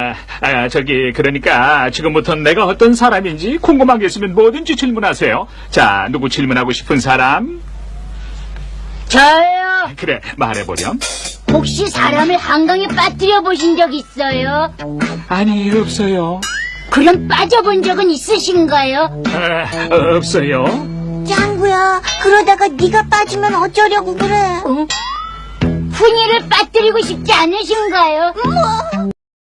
아, 아, 저기 그러니까 지금부터 내가 어떤 사람인지 궁금한 게 있으면 뭐든지 질문하세요. 자, 누구 질문하고 싶은 사람? 저요. 그래, 말해보렴. 혹시 사람을 한강에 빠뜨려 보신 적 있어요? 아니, 없어요. 그럼 빠져본 적은 있으신가요? 아, 없어요. 짱구야, 그러다가 네가 빠지면 어쩌려고 그래? 어? 훈이를 빠뜨리고 싶지 않으신가요? 뭐?